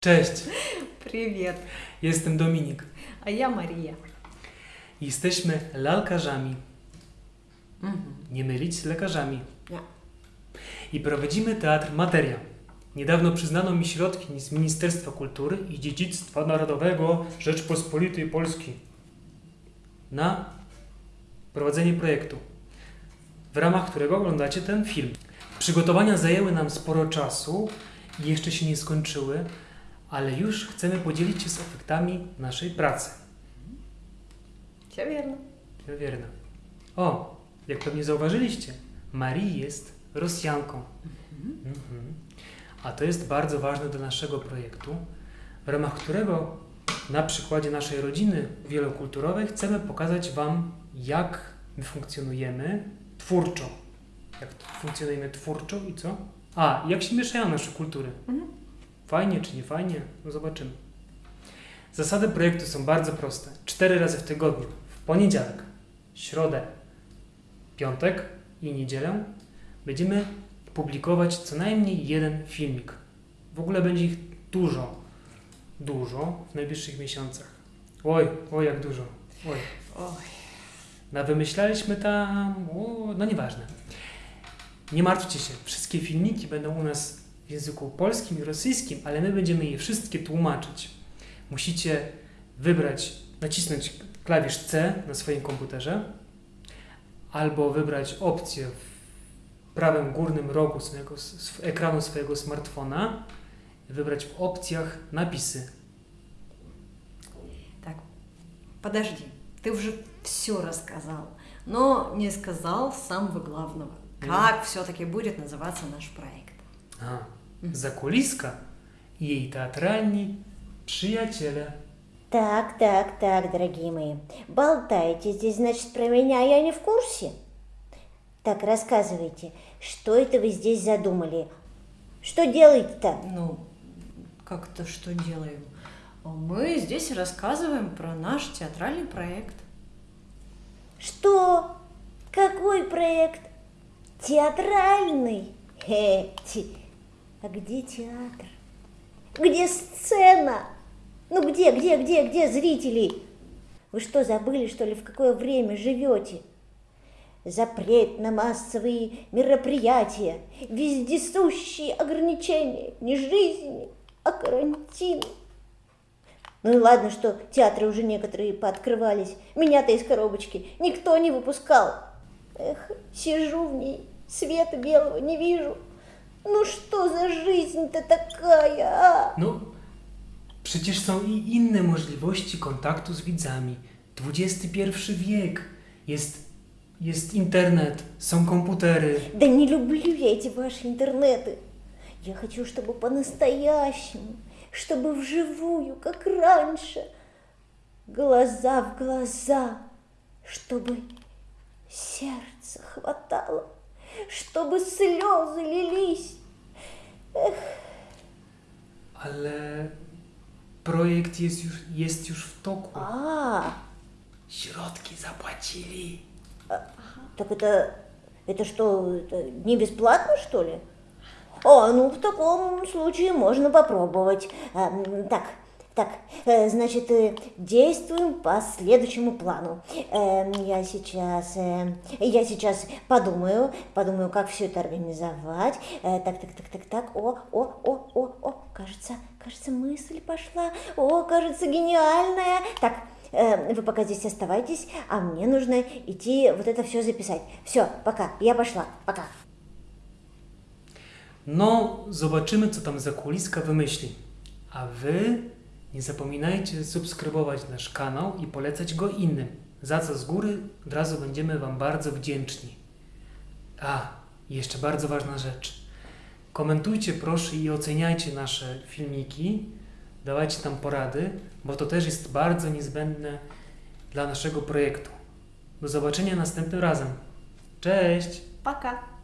Cześć, Привет, jestem Dominik. а я Мария. Jesteśmy lalkarzami. Мгм. Nie mylić z lekarzami. Nie. I prowadzimy teatr Materia. Niedawno przyznano mi środki z Ministerstwa Kultury i Dziedzictwa Narodowego Rzeczpospolitej Polski na prowadzenie projektu, w ramach którego oglądacie ten film. Przygotowania zajęły nam sporo czasu i jeszcze się nie skończyły, ale już chcemy podzielić się z efektami naszej pracy. Cię wierno. Cię wierno. O, jak pewnie zauważyliście, Marii jest Rosjanką. Mhm. Mhm. A to jest bardzo ważne dla naszego projektu, w ramach którego na przykładzie naszej rodziny wielokulturowej chcemy pokazać Wam, jak my funkcjonujemy twórczo. Jak funkcjonujemy twórczo i co? A, jak się mieszają nasze kultury. Mhm. Fajnie czy nie fajnie? No zobaczymy. Zasady projektu są bardzo proste. Cztery razy w tygodniu. W poniedziałek, środę, piątek i niedzielę będziemy publikować co najmniej jeden filmik. W ogóle będzie ich dużo, dużo w najbliższych miesiącach. Oj, oj jak dużo. Oj. Ой, No wymyślaliśmy tam, o, no nieważne. Nie martwcie się, wszystkie filmiki będą u nas w języku polskim i rosyjskim, ale my będziemy je wszystkie tłumaczyć. Musicie wybrać, nacisnąć klawisz C na swoim komputerze, albo wybrać opcję w prawym górnym rogu swojego, sw- ekranu swojego smartfona, wybrać w opcjach napisy. так, подожди, ты уже все рассказал, но не сказал самого главного. Как все-таки будет называться наш проект? A, I jej teatralni przyjaciele. Так, так, так, дорогие мои. Болтайте здесь, значит, про меня я не в курсе. Так, рассказывайте, что это вы здесь задумали? Что делаете-то? Ну, как-то что делаем? Мы здесь рассказываем про наш театральный проект. Что? Какой проект? Театральный? Хе, ти. А где театр? Где сцена? Ну где, где, где, где зрители? Вы что, забыли, что ли, в какое время живете? Запрет на массовые мероприятия, вездесущие ограничения, не жизни, а карантин. Ну и ладно, что театры уже некоторые пооткрывались. Меня-то из коробочки никто не выпускал. Эх, сижу в ней, света белого не вижу. Ну что за жизнь-то такая, а? No, przecież są i inne możliwości kontaktu z widzami. XXI wiek. Jest, jest internet, są komputery. Да не люблю я эти ваши интернеты. Я хочу, чтобы по-настоящему, чтобы вживую, как раньше. Глаза в глаза, чтобы сердце хватало, чтобы слезы лились. Ale projekt jest już, jest już w toku. А, Środki zapłacili. так это, это что, это не бесплатно, что ли? О, ну в таком случае можно попробовать. А, м, так, так, э, значит, э, действуем по следующему плану. Эм, я сейчас, э, я сейчас подумаю, подумаю, как все это организовать. Э, так, так, так, так, так. О, о, о, о, о, кажется, кажется, мысль пошла. О, кажется, гениальная. Так, э, вы пока здесь оставайтесь, а мне нужно идти вот это все записать. Все, пока, я пошла, пока. No, zobaczymy, co tam zakuliska wymyśli. A wy Nie zapominajcie subskrybować nasz kanał i polecać go innym, za co z góry od razu będziemy Wam bardzo wdzięczni. A, jeszcze bardzo ważna rzecz. Komentujcie proszę i oceniajcie nasze filmiki, dawajcie tam porady, bo to też jest bardzo niezbędne dla naszego projektu. Do zobaczenia następnym razem. Cześć! Paka!